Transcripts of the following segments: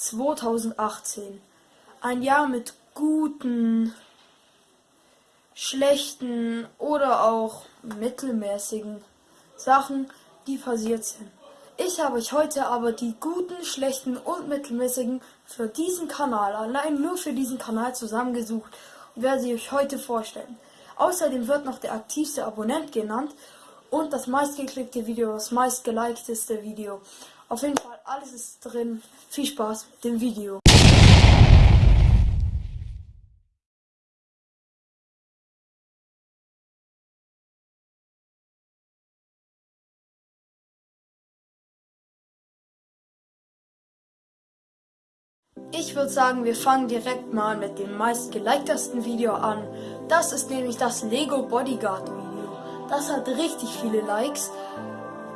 2018. Ein Jahr mit guten, schlechten oder auch mittelmäßigen Sachen, die passiert sind. Ich habe euch heute aber die guten, schlechten und mittelmäßigen für diesen Kanal, allein nur für diesen Kanal zusammengesucht und werde sie euch heute vorstellen. Außerdem wird noch der aktivste Abonnent genannt und das meistgeklickte Video, das meistgelikedeste Video. Auf jeden Fall, alles ist drin. Viel Spaß mit dem Video. Ich würde sagen, wir fangen direkt mal mit dem meistgeliktesten Video an. Das ist nämlich das Lego Bodyguard Video. Das hat richtig viele Likes,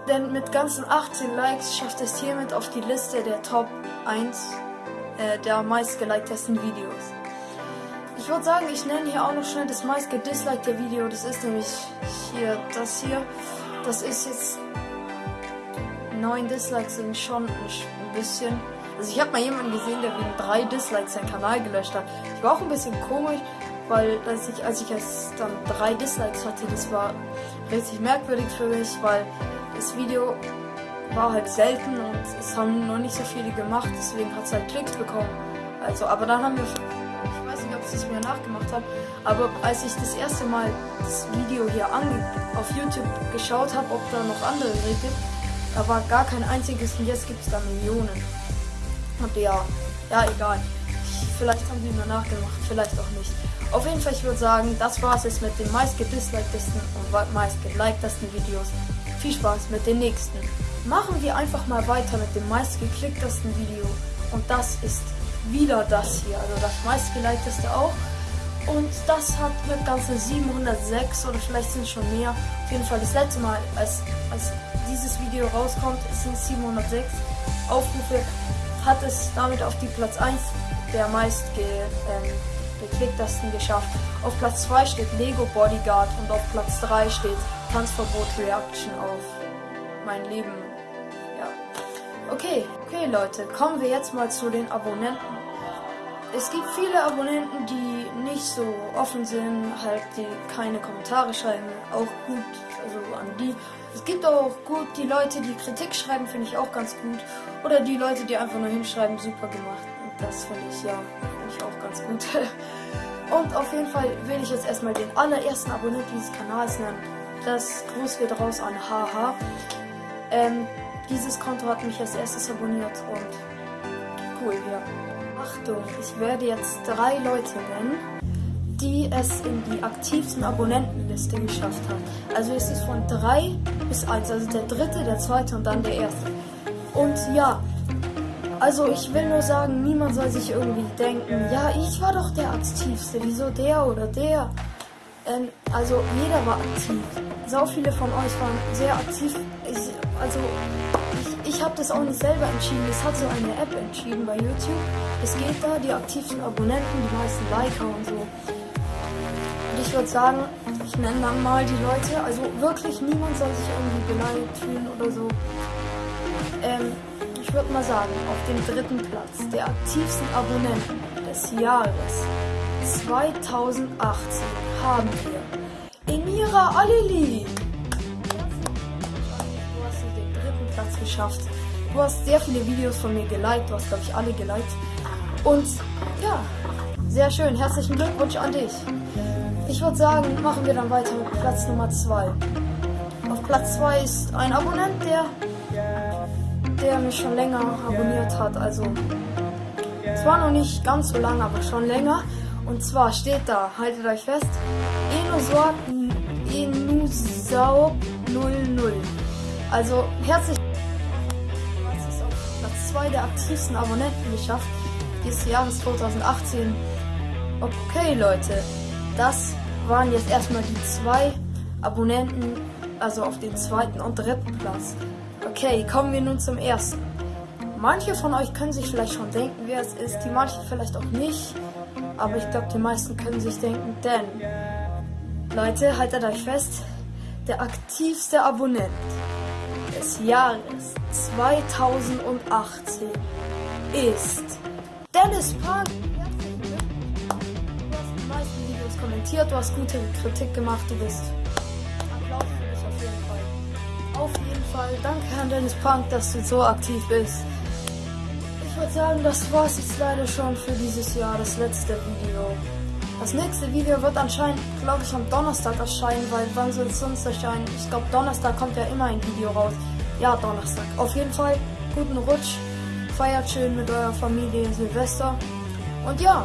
denn mit ganzen 18 Likes schafft es hiermit auf die Liste der Top 1 äh, der meistgeliktesten Videos. Ich würde sagen, ich nenne hier auch noch schnell das meistgedislikte Video. Das ist nämlich hier das hier. Das ist jetzt 9 Dislikes sind schon ein bisschen also ich habe mal jemanden gesehen, der wegen drei Dislikes seinen Kanal gelöscht hat. Ich war auch ein bisschen komisch, weil als ich, als ich erst dann drei Dislikes hatte, das war richtig merkwürdig für mich, weil das Video war halt selten und es haben noch nicht so viele gemacht, deswegen hat es halt Klicks bekommen. Also, aber dann haben wir, ich weiß nicht, ob sie es mir nachgemacht haben, aber als ich das erste Mal das Video hier auf YouTube geschaut habe, ob da noch andere gibt, da war gar kein einziges und jetzt gibt es da Millionen. Und ja, ja, egal. Vielleicht haben die nur nachgemacht, vielleicht auch nicht. Auf jeden Fall, ich würde sagen, das war es jetzt mit den meistgedisliktesten und meistgelikedesten Videos. Viel Spaß mit den nächsten. Machen wir einfach mal weiter mit dem meistgeklicktesten Video. Und das ist wieder das hier, also das meistgelikedeste auch. Und das hat mit ganzen 706 oder vielleicht sind es schon mehr. Auf jeden Fall das letzte Mal, als, als dieses Video rauskommt, sind 706 Aufrufe hat es damit auf die Platz 1 der meist ge, ähm, geklicktesten geschafft. Auf Platz 2 steht Lego Bodyguard und auf Platz 3 steht Tanzverbot Reaction auf mein Leben. Ja. Okay, okay Leute, kommen wir jetzt mal zu den Abonnenten. Es gibt viele Abonnenten, die nicht so offen sind, halt die keine Kommentare schreiben, auch gut, also an die. Es gibt auch gut die Leute, die Kritik schreiben, finde ich auch ganz gut. Oder die Leute, die einfach nur hinschreiben, super gemacht. Das finde ich ja, finde ich auch ganz gut. Und auf jeden Fall will ich jetzt erstmal den allerersten Abonnenten dieses Kanals nennen. Das Gruß geht raus an Haha. Ähm, dieses Konto hat mich als erstes abonniert und cool, ja. Achtung, ich werde jetzt drei Leute nennen, die es in die aktivsten Abonnentenliste geschafft haben. Also es ist von drei bis eins, also der dritte, der zweite und dann der erste. Und ja, also ich will nur sagen, niemand soll sich irgendwie denken, ja, ich war doch der aktivste, wieso der oder der? Ähm, also jeder war aktiv. So viele von euch waren sehr aktiv. Ich, also ich habe das auch nicht selber entschieden. Das hat so eine App entschieden bei YouTube. Es geht da, die aktivsten Abonnenten, die meisten Liker und so. Und ich würde sagen, ich nenne dann mal die Leute. Also wirklich niemand soll sich irgendwie beleidigt fühlen oder so. Ähm, ich würde mal sagen, auf dem dritten Platz der aktivsten Abonnenten des Jahres 2018 haben wir Emira Alili. Platz geschafft. Du hast sehr viele Videos von mir geliked, du hast glaube ich alle geliked. Und ja, sehr schön. Herzlichen Glückwunsch an dich. Ich würde sagen, machen wir dann weiter mit Platz Nummer 2. Auf Platz 2 ist ein Abonnent, der, der mich schon länger abonniert hat. Also zwar noch nicht ganz so lange, aber schon länger. Und zwar steht da, haltet euch fest, Enusau 00. Also herzlich zwei der aktivsten Abonnenten geschafft dieses Jahres 2018. Okay, Leute, das waren jetzt erstmal die zwei Abonnenten, also auf den zweiten und dritten Platz. Okay, kommen wir nun zum ersten. Manche von euch können sich vielleicht schon denken, wer es ist, die manche vielleicht auch nicht. Aber ich glaube, die meisten können sich denken, denn, Leute, haltet euch fest, der aktivste Abonnent des Jahres 2018 ist Dennis Park. Du hast die meisten Videos kommentiert, du hast gute Kritik gemacht, du bist. Fall. Danke an Dennis Punk, dass du so aktiv bist. Ich würde sagen, das war es jetzt leider schon für dieses Jahr, das letzte Video. Das nächste Video wird anscheinend, glaube ich, am Donnerstag erscheinen, weil wann soll es sonst erscheinen? Ich glaube, Donnerstag kommt ja immer ein Video raus. Ja, Donnerstag. Auf jeden Fall, guten Rutsch. Feiert schön mit eurer Familie Silvester. Und ja,